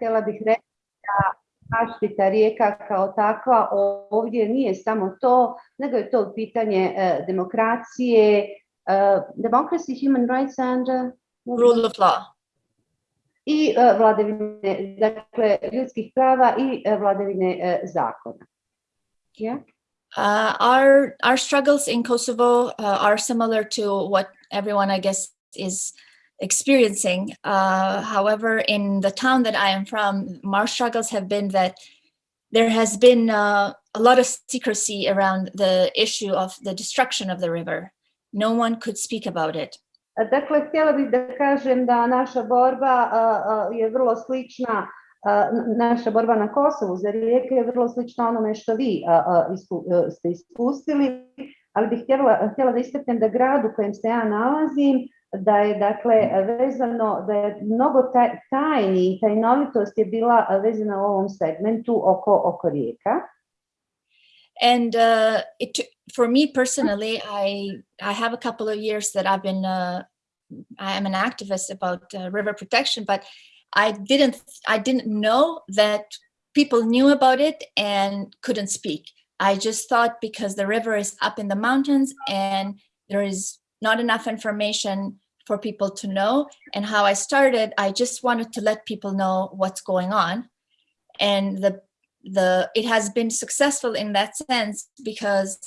htjela bih reći da zaštita rijeka kao takva ovdje nije samo to, nego je to pitanje uh, demokracije, uh, democracy, human rights and... Uh, Rule of law. I uh, vladavine, dakle, ljudskih prava i vladavine zakona. Yeah? Uh, our our struggles in Kosovo uh, are similar to what everyone, I guess, is experiencing. Uh, however, in the town that I am from, our struggles have been that there has been uh, a lot of secrecy around the issue of the destruction of the river. No one could speak about it. Dakle, htjela bih da kažem da naša borba uh, je vrlo slična naša borba na Kosovu za rijeke je vrlo slična onome što vi isku, ste ispustili, ali bih htjela, htjela da istaknem da grad u kojem se ja nalazim, da je dakle vezano, da je mnogo tajni i tajnovitost je bila vezana u ovom segmentu oko, oko rijeka. And uh, it, for me personally, I I have a couple of years that I've been uh, I am an activist about uh, river protection, but I didn't I didn't know that people knew about it and couldn't speak. I just thought because the river is up in the mountains and there is not enough information for people to know. And how I started, I just wanted to let people know what's going on. And the the it has been successful in that sense because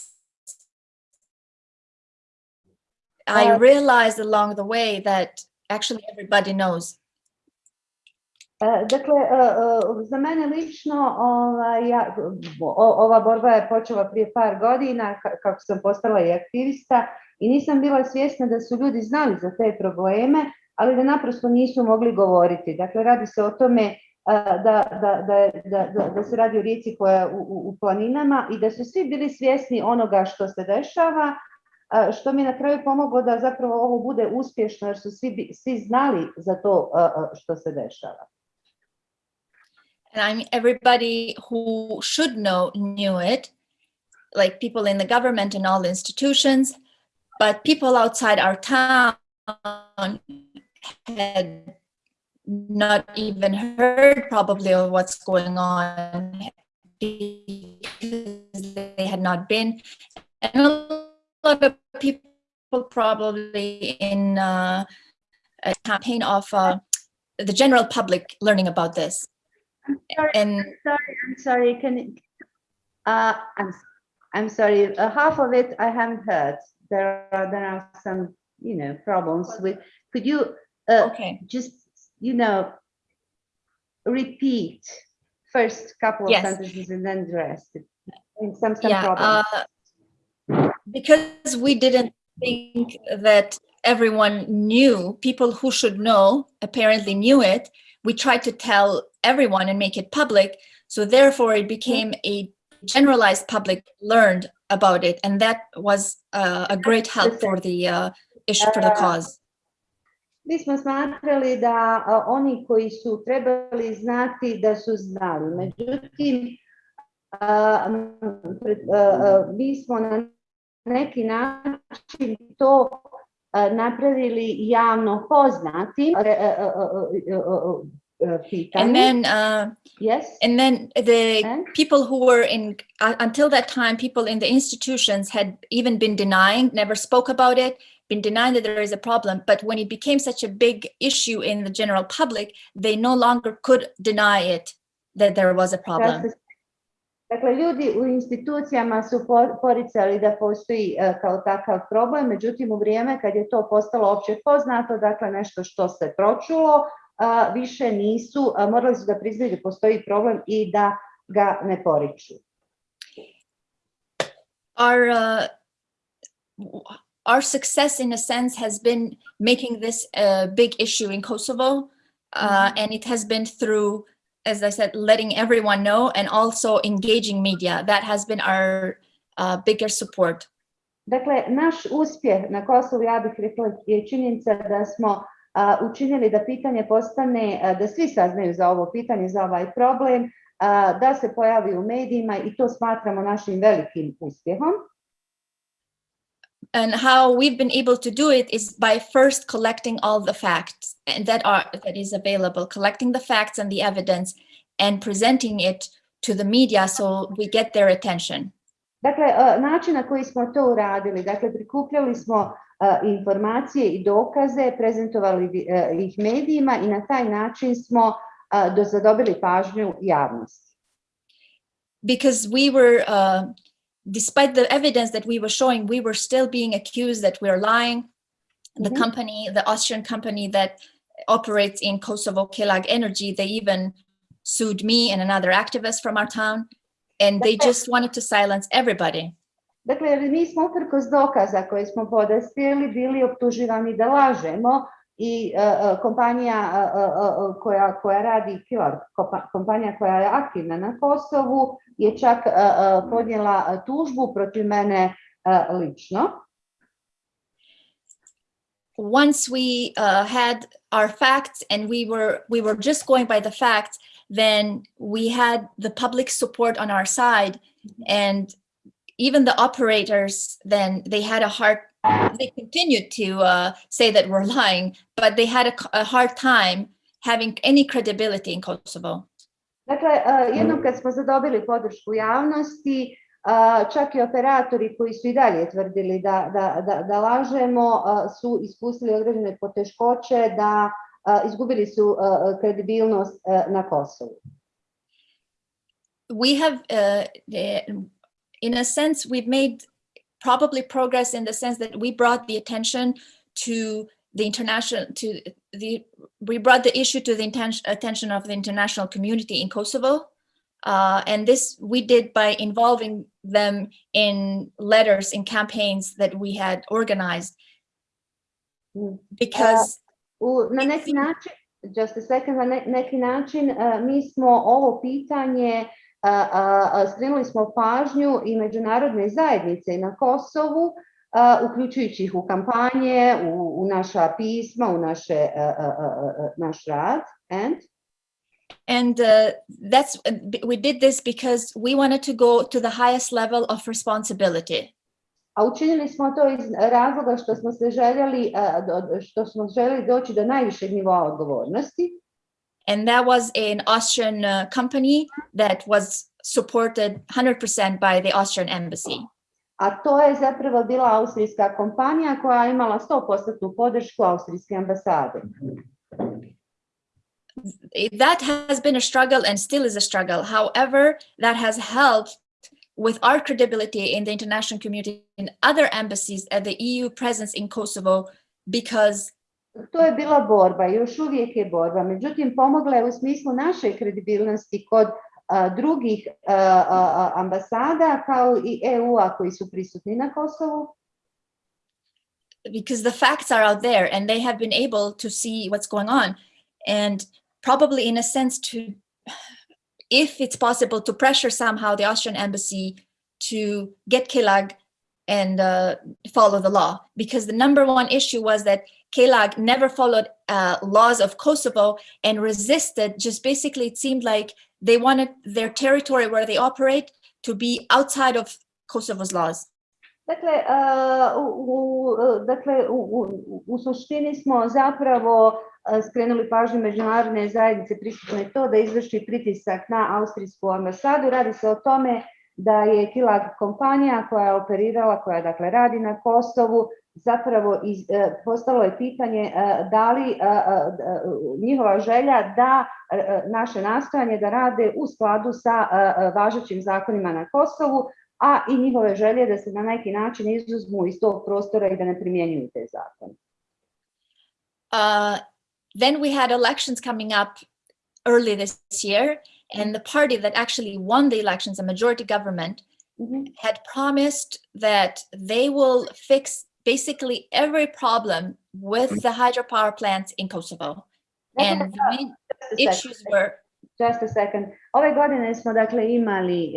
I uh, realized along the way that actually everybody knows uh, Dakle, uh, uh, za mene lično ova, ja, ova borba je počela prije par godina kako sam postala i aktivista i nisam bila svjesna da su ljudi znali za te probleme, ali da naprosto nisu mogli govoriti. Dakle, radi se o tome da, da, da, da, da se radi o rijeci koja je u, u planinama i da su svi bili svjesni onoga što se dešava, što mi na kraju pomoglo da zapravo ovo bude uspješno jer su svi, svi znali za to što se dešava. and I mean, everybody who should know knew it, like people in the government and all institutions, but people outside our town had not even heard probably of what's going on because they had not been. And a lot of people probably in uh, a campaign of uh, the general public learning about this. I'm sorry, and I'm sorry, I'm sorry. Can uh, I'm I'm sorry. Uh, half of it I haven't heard. There are there are some you know problems with. Could you uh, okay just you know repeat first couple of yes. sentences and then the rest? Some some yeah, problems. Uh, because we didn't think that everyone knew people who should know apparently knew it we tried to tell everyone and make it public. So therefore it became a generalized public learned about it. And that was uh, a great help for the uh, issue, for the uh, cause. Mi smo smatrali da uh, oni koji su trebali znati da su znali. Međutim, uh, mi smo na neki način to napravili javno poznati and then uh, yes. and then the and? people who were in uh, until that time people in the institutions had even been denying never spoke about it been denying that there is a problem. But when it became such a big issue in the general public they no longer could deny it that there was a problem. Dakle, ljudi u institucijama su poricali da postoji uh, kao takav problem, međutim u vrijeme kad je to postalo opće poznato, dakle nešto što se pročulo, uh, više nisu, morali su da priznaju da postoji problem i da ga ne poriču. Our, uh, our success in a sense has been making this a big issue in Kosovo, uh, mm -hmm. and it has been through as I said, letting everyone know and also engaging media. That has been our uh, bigger support. Dakle, naš uspjeh na Kosovu, ja bih rekla, je činjenica da smo učinili da pitanje postane, da svi saznaju za ovo pitanje, za ovaj problem, da se pojavi u medijima i to smatramo našim velikim uspjehom. and how we've been able to do it is by first collecting all the facts that are that is available, collecting the facts and the evidence and presenting it to the media so we get their attention. Dakle, način na koji smo to uradili, dakle, prikupljali smo informacije i dokaze, prezentovali ih medijima i na taj način smo zadobili pažnju javnosti. because we were, uh, despite the evidence that we were showing, we were still being accused that we're lying. The Mhm. company, the Austrian company that operates in Kosovo, Kelag Energy, they even sued me and another activist from our town. And they just wanted to silence everybody. Dakle, jer mi smo uprkos dokaza koje smo podastrijeli bili optuživani da lažemo i kompanija koja, koja radi Kilar, kompa- kompanija koja je aktivna na Kosovu je čak podnijela tužbu protiv mene lično. Once we uh, had our facts and we were we were just going by the facts, then we had the public support on our side. And even the operators then they had a hard they continued to uh, say that we're lying but they had a, a hard time having any credibility in kosovo. Dakle, e, jednom kad smo zadobili podršku javnosti, a, čak i operatori koji su i dalje tvrdili da, da, da, da lažemo, a, su ispustili određene poteškoće, da izgubili su a, kredibilnost a, na Kosovu. we have uh, in a sense we've made probably progress in the sense that we brought the attention to the international to the we brought the issue to the attention of the international community in kosovo uh, and this we did by involving them in letters in campaigns that we had organized Mm. because na neki način, just a second, na ne- neki način mi smo ovo pitanje, skrenuli smo pažnju i međunarodne zajednice na Kosovu, uključujući ih u kampanje, u, u naša pisma, u naše, naš rad. And? and uh, that's we did this because we wanted to go to the highest level of responsibility A učinili smo to iz razloga što smo se željeli, što smo željeli doći do najvišeg nivoa odgovornosti. and that was an Austrian uh, company that was supported 100% by the Austrian embassy. A to je zapravo bila austrijska kompanija koja je imala 100% podršku austrijske ambasade. That has been a struggle and still is a struggle. However, that has helped with our credibility in the international community and other embassies at the EU presence in Kosovo because To je bila borba, još uvijek je borba. Međutim, pomogla je u smislu naše kredibilnosti kod a, drugih a, a, ambasada kao i EU-a koji su prisutni na Kosovu. because the facts are out there and they have been able to see what's going on and probably in a sense to if it's possible to pressure somehow the austrian embassy to get kelag and uh, follow the law. Because the number one issue was that kelag never followed uh, laws of kosovo and resisted just basically it seemed like they wanted their territory where they operate to be outside of kosovo's laws Dakle, a, u, e, dakle u, u, u suštini smo zapravo a, skrenuli pažnju međunarodne zajednice prisutne to da izvrši pritisak na austrijsku ambasadu. Radi se o tome da je Kilag kompanija koja je operirala, koja dakle radi na Kosovu, zapravo iz, e, postalo je pitanje e, da li e, e, e, njihova želja da e, e, naše nastojanje da rade u skladu sa e, e, važećim zakonima na Kosovu, a i njihove želje da se na neki način izuzmu iz tog prostora i da ne primjenjuju te zakone. uh, then we had elections coming up early this year, and the party that actually won the elections, a majority government, Mhm. had promised that they will fix basically every problem with the hydropower plants in Kosovo. And the main Just a second. issues were Just a second. Ove godine smo dakle imali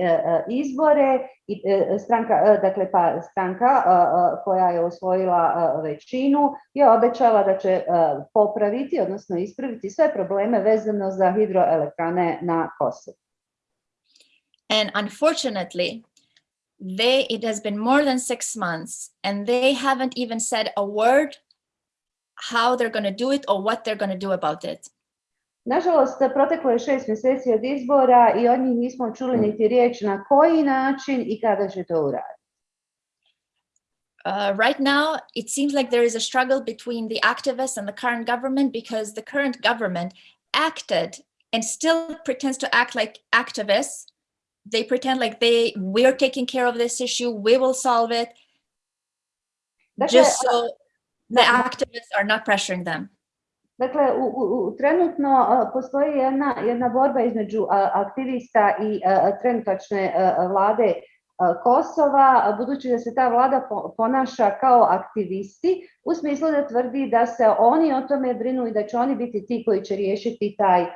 izbore i stranka, dakle pa stranka koja je osvojila većinu je obećala da će popraviti, odnosno ispraviti sve probleme vezano za hidroelektrane na Kosovu. And unfortunately, they, it has been more than six months and they haven't even said a word how they're going to do it or what they're going to do about it. Nažalost, proteklo je šest mjeseci od izbora i od njih nismo čuli niti riječ na koji način i kada će to uraditi. Uh, right now, it seems like there is a struggle between the activists and the current government because the current government acted and still pretends to act like activists. They pretend like they we're taking care of this issue, we will solve it, Dakle, just so the activists are not pressuring them. Dakle, u, u, trenutno a, postoji jedna, jedna borba između a, aktivista i a, trenutačne vlade Kosova, budući da se ta vlada po- ponaša kao aktivisti, u smislu da tvrdi da se oni o tome brinu i da će oni biti ti koji će riješiti taj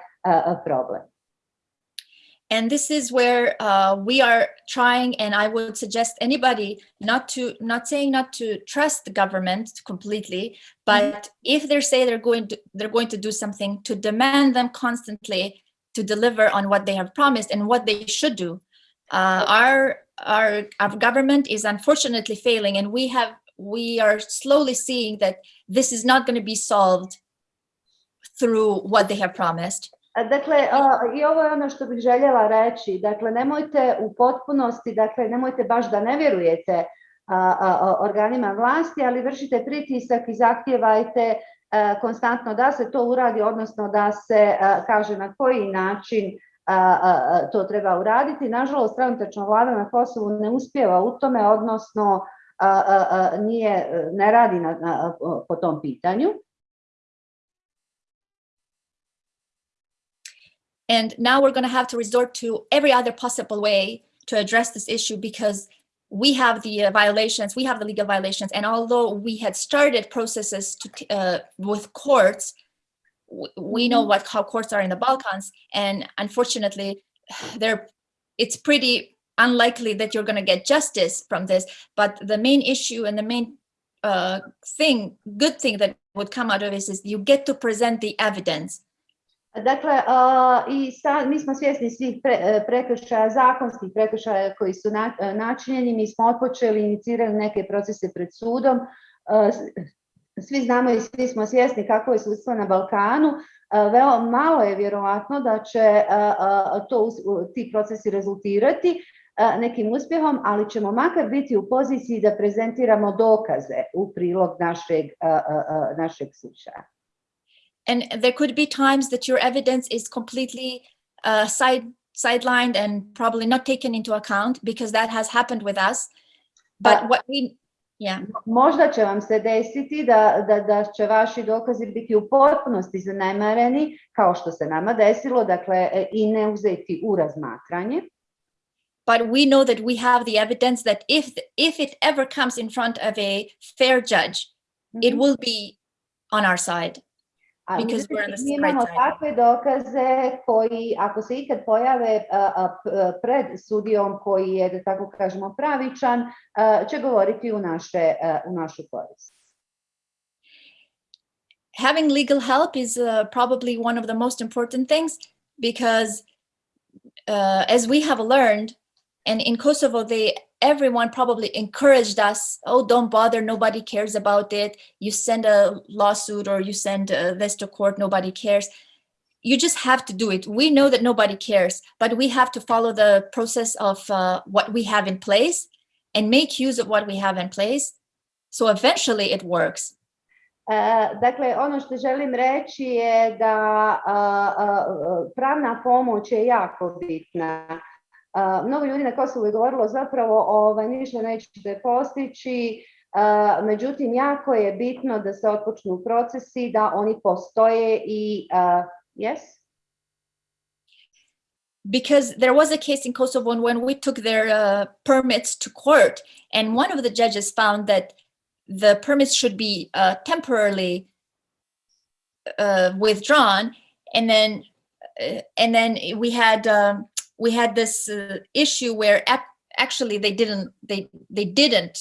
problem. And this is where uh, we are trying, and I would suggest anybody not to, not saying not to trust the government completely, but if they say they're going to, they're going to do something, to demand them constantly to deliver on what they have promised and what they should do. Uh, our, our, our government is unfortunately failing, and we have, we are slowly seeing that this is not going to be solved through what they have promised. Dakle, i ovo je ono što bih željela reći. Dakle, nemojte u potpunosti, dakle, nemojte baš da ne vjerujete organima vlasti, ali vršite pritisak i zahtijevajte konstantno da se to uradi, odnosno da se kaže na koji način to treba uraditi. Nažalost, trenutačna vlada na Kosovu ne uspjeva u tome, odnosno ne radi po tom pitanju. And now we're going to have to resort to every other possible way to address this issue because we have the uh, violations, we have the legal violations. And although we had started processes to, uh, with courts, we know what how courts are in the Balkans. And unfortunately, they're, it's pretty unlikely that you're going to get justice from this. But the main issue and the main uh, thing, good thing that would come out of this is you get to present the evidence. Dakle, i sa, mi smo svjesni svih pre, e, prekršaja, zakonskih prekršaja koji su na, e, načinjeni, mi smo otpočeli, inicirali neke procese pred sudom, E, svi znamo i svi smo svjesni kako je sudstvo na Balkanu, veoma malo je vjerovatno da će to, ti procesi rezultirati nekim uspjehom, ali ćemo makar biti u poziciji da prezentiramo dokaze u prilog našeg, našeg slučaja. And there could be times that your evidence is completely uh, side sidelined and probably not taken into account because that has happened with us. But what we, yeah, Možda će vam se desiti da, da, da će vaši dokazi biti u potpunosti zanemareni, kao što se nama desilo, dakle i ne uzeti u razmatranje. but we know that we have the evidence that if if it ever comes in front of a fair judge, it Mhm. will be on our side. Because we're on the mi imamo takve dokaze koji, ako se ikad pojave a, a, p- pred sudijom koji je, da tako kažemo, pravičan, će govoriti u, naše, u našu korist. having legal help is uh, probably one of the most important things because uh, as we have learned and in kosovo they everyone probably encouraged us oh don't bother nobody cares about it. You send a lawsuit or you send uh, this to court nobody cares. You just have to do it. We know that nobody cares but we have to follow the process of uh, what we have in place and make use of what we have in place. So eventually it works. E, Dakle, ono što želim reći je da a, a, pravna pomoć je jako bitna. Mnogo ljudi na Kosovu je govorilo zapravo ovaj, ništa nećete postići, a, međutim jako je bitno da se otpočnu procesi, da oni postoje i a, yes? because there was a case in Kosovo when we took their uh, permits to court, and one of the judges found that the permits should be uh, temporarily uh, withdrawn, and then uh, and then we had um, we had this uh, issue where actually they didn't they they didn't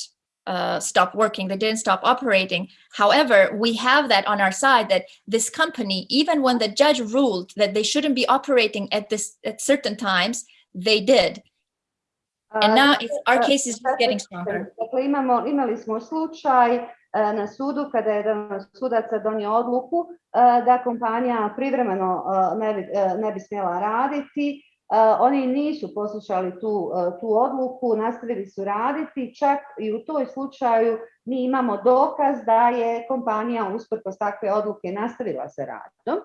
uh, stop working they didn't stop operating however we have that on our side that this company even when the judge ruled that they shouldn't be operating at this at certain times they did And now it's, our uh, case is just getting stronger. Dakle, imamo, imali smo slučaj e, na sudu kada je jedan od sudaca donio odluku da kompanija privremeno ne bi, ne bi smjela raditi. E, Oni nisu poslušali tu, e, tu odluku, nastavili su raditi, čak i u toj slučaju mi imamo dokaz da je kompanija usprkos takve odluke nastavila sa radom.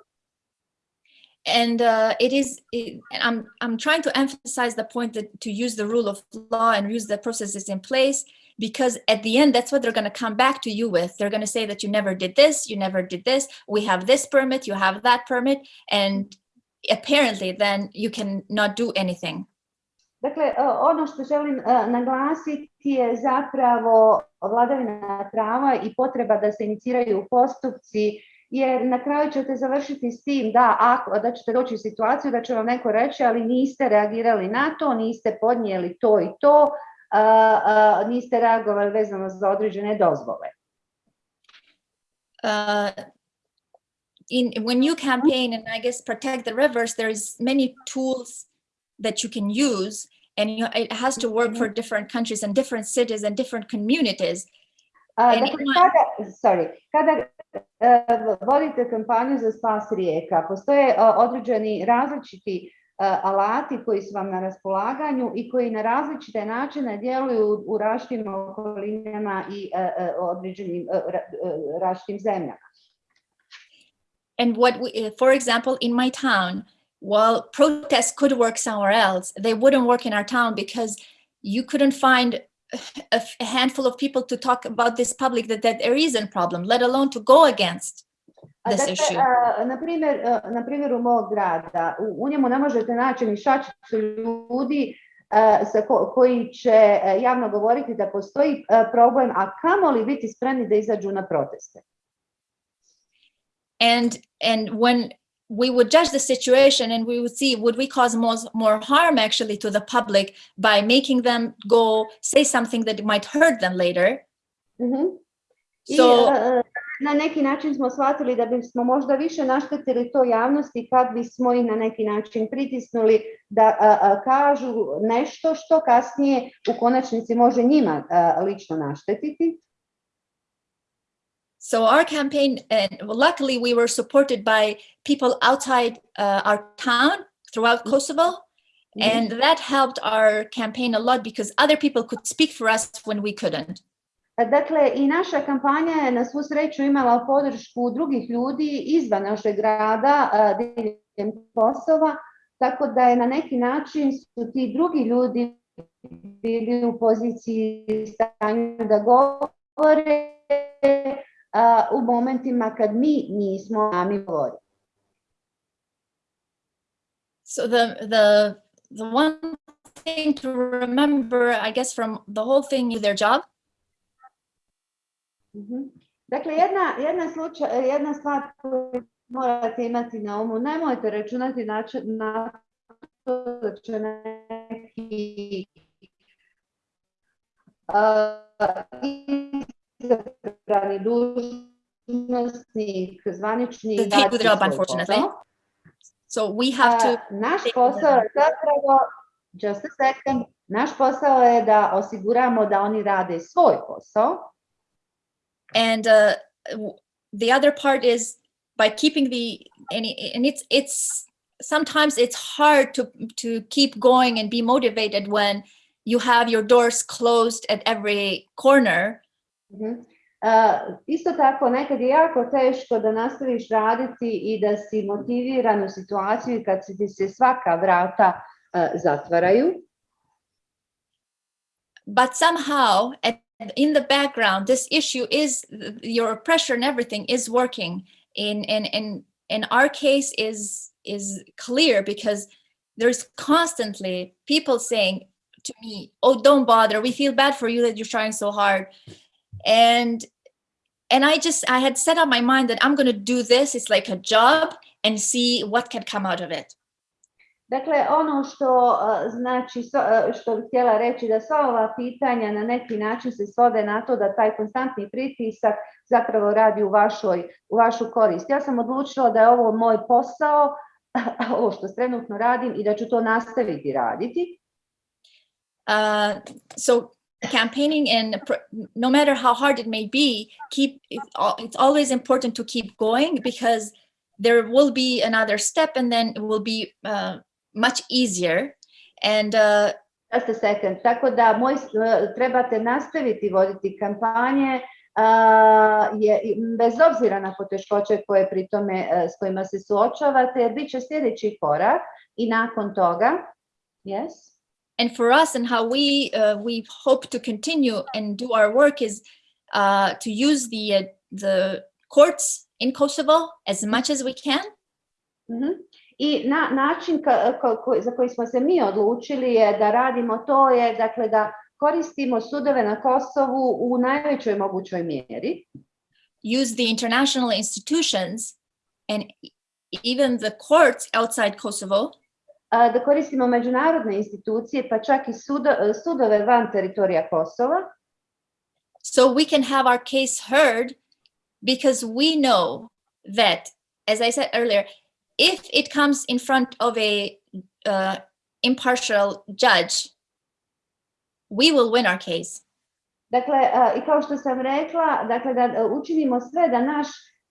And uh, it is, it, I'm, I'm trying to emphasize the point that to use the rule of law and use the processes in place, because at the end, that's what they're going to come back to you with. They're going to say that you never did this, you never did this, we have this permit, you have that permit, and apparently then you can not do anything. Dakle, ono što želim naglasiti je zapravo vladavina prava i potreba da se iniciraju postupci, jer na kraju ćete završiti s tim da, ako, da ćete doći u situaciju da će vam neko reći, ali niste reagirali na to, niste podnijeli to i to, niste reagovali vezano za određene dozvole. uh, in when you mm-hmm. campaign and I guess protect the rivers, there's many tools that you can use, and you, it has to work for mm-hmm. different countries and different cities and different communities. A, Meni dakle, kada, sorry, kada uh, vodite kampanju za spas rijeka, postoje e, određeni različiti e, alati koji su vam na raspolaganju i koji na različite načine djeluju u- u različitim okolinama i e, određenim različitim zemljama. And what, we, uh, for example, in my town, while protests could work somewhere else, they wouldn't work in our town because you couldn't find a handful of people to talk about this public that, that there is a problem, let alone to go against this dakle, issue. a, na primjer, e, na primjeru mog grada, u, u njemu ne možete naći ni šačicu ljudi sa ko- koji će javno govoriti da postoji problem, a kamoli biti spremni da izađu na proteste. And and when we would judge the situation and we would see would we cause more, more harm actually to the public by making them go say something that might hurt them later Mhm. I So- e, na neki način smo shvatili da bismo možda više naštetili to javnosti kad bismo ih na neki način pritisnuli da a, a, kažu nešto što kasnije u konačnici može njima a, lično naštetiti. So our campaign and luckily we were supported by people outside uh, our town throughout kosovo. Mhm. and that helped our campaign a lot because other people could speak for us when we couldn't. Dakle, i naša kampanja je na svu sreću imala podršku drugih ljudi izvan našeg grada, a, diljem Kosova, tako da je na neki način su ti drugi ljudi bili u poziciji stanju da govore a, u momentima kad mi nismo sami govorili. So the the the one thing to remember, I guess, from the whole thing is their job. Mhm. Dakle, jedna, jedna, slučaj, jedna stvar koju morate imati na umu, nemojte računati na, na to da će neki a, izabrani dužnosnik, zvaničnik, The their job, unfortunately. So we have to. naš posao je zapravo, just a second, naš posao je da osiguramo da oni rade svoj posao. And uh, the other part is by keeping the and, and it's it's sometimes it's hard to to keep going and be motivated when you have your doors closed at every corner Mhm. Uh, isto tako, nekad je jako teško da nastaviš raditi i da si motiviran u situaciji kad ti se svaka vrata uh, zatvaraju. but somehow at, in the background this issue is your pressure and everything is working in in in in our case is is clear because there's constantly people saying to me oh don't bother we feel bad for you that you're trying so hard and and i just i had set up my mind that i'm going to do this it's like a job and see what can come out of it Dakle, ono što znači, što bih htjela reći da sva ova pitanja na neki način se svode na to da taj konstantni pritisak zapravo radi u, vašoj, u vašu korist. Ja sam odlučila da je ovo moj posao, ovo što trenutno radim i da ću to nastaviti raditi. Uh, so campaigning and no matter how hard it may be, keep it's, always important to keep going because there will be another step and then it will be uh, much easier. And uh, Just a second. Tako da moj, e, trebate nastaviti voditi kampanje a, je, bez obzira na poteškoće koje pri tome, e, s kojima se suočavate, jer bit će sljedeći korak i nakon toga, yes, and for us and how we uh, we hope to continue and do our work is uh, to use the uh, the courts in Kosovo as much as we can Mhm. I na, način ka- ko- ko- za koji smo se mi odlučili je da radimo to je dakle da koristimo sudove na Kosovu u najvećoj mogućoj mjeri. use the international institutions and even the courts outside Kosovo da koristimo međunarodne institucije pa čak i sudo- sudove van teritorija Kosova. So we can have our case heard because we know that as i said earlier if it comes in front of a uh, impartial judge we will win our case. Dakle, a, i kao što sam rekla, dakle da učinimo sve da naš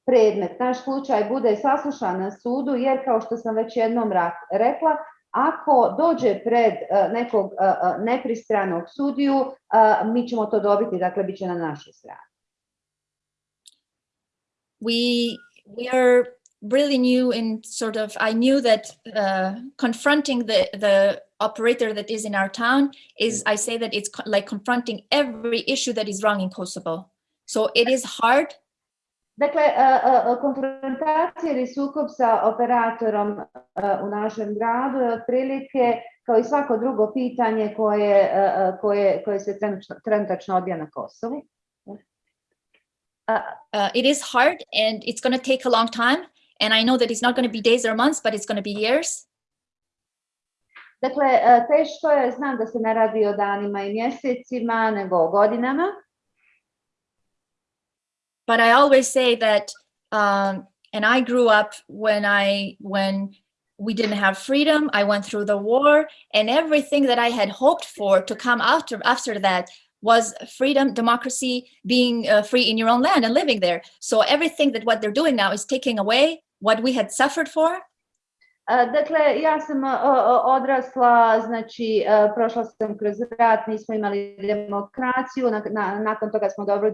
predmet, naš slučaj bude saslušan na sudu, jer kao što sam već jednom rekla, ako dođe pred nekog nepristranog sudiju, mi ćemo to dobiti, dakle, na našoj strani. we we are really new in sort of i knew that uh, confronting the the operator that is in our town is i say that it's like confronting every issue that is wrong in kosovo so it is hard Dakle, e, e, e, konfrontacija ili sukob sa operatorom u našem gradu je otprilike kao i svako drugo pitanje koje, koje, koje se trenutačno- odvija na Kosovu. uh, it is hard and it's going to take a long time and i know that it's not going to be days or months but it's going to be years Dakle, teško je, znam da se ne radi o danima i mjesecima, nego o godinama, but i always say that um, and i grew up when i when we didn't have freedom i went through the war and everything that i had hoped for to come after after that was freedom democracy being uh, free in your own land and living there. So everything that what they're doing now is taking away what we had suffered for Dakle, ja sam odrasla, znači prošla sam kroz rat, nismo imali demokraciju, na- na- nakon toga smo dobili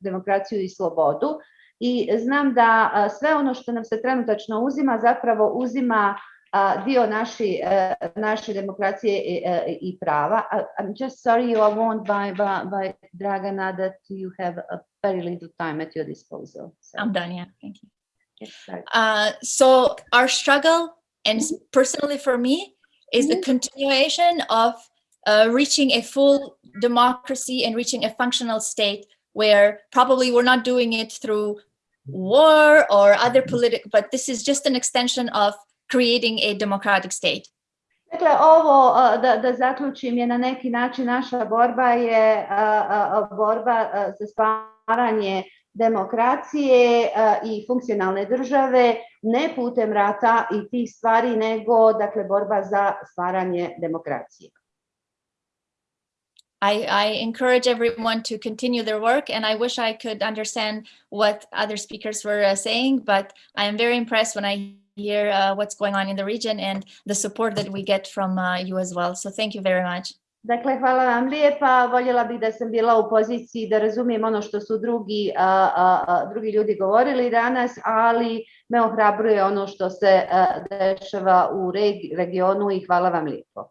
demokraciju i slobodu i znam da sve ono što nam se trenutačno uzima zapravo uzima dio naši, naše demokracije i, i prava. I- I'm just sorry you are warned by, by, by Dragana that you have a very little time at your disposal. So, i'm done yeah thank you. Uh, so our struggle, and personally for me, is the Mhm. continuation of uh, reaching a full democracy and reaching a functional state where probably we're not doing it through war or other political, but this is just an extension of creating a democratic state. Dakle, ovo, da, da zaključim, je na neki način naša borba je borba za stvaranje demokracije i funkcionalne države, ne putem rata i tih stvari, nego dakle, borba za stvaranje demokracije. I, I encourage everyone to continue their work, and I wish I could understand what other speakers were uh, saying, but I am very impressed when I hear uh, what's going on in the region and the support that we get from uh, you as well. So thank you very much. Dakle, hvala vam lijepa. Voljela bih da sam bila u poziciji da razumijem ono što su drugi, a, a, drugi ljudi govorili danas, ali me ohrabruje ono što se a, dešava u regi- regionu i hvala vam lijepo.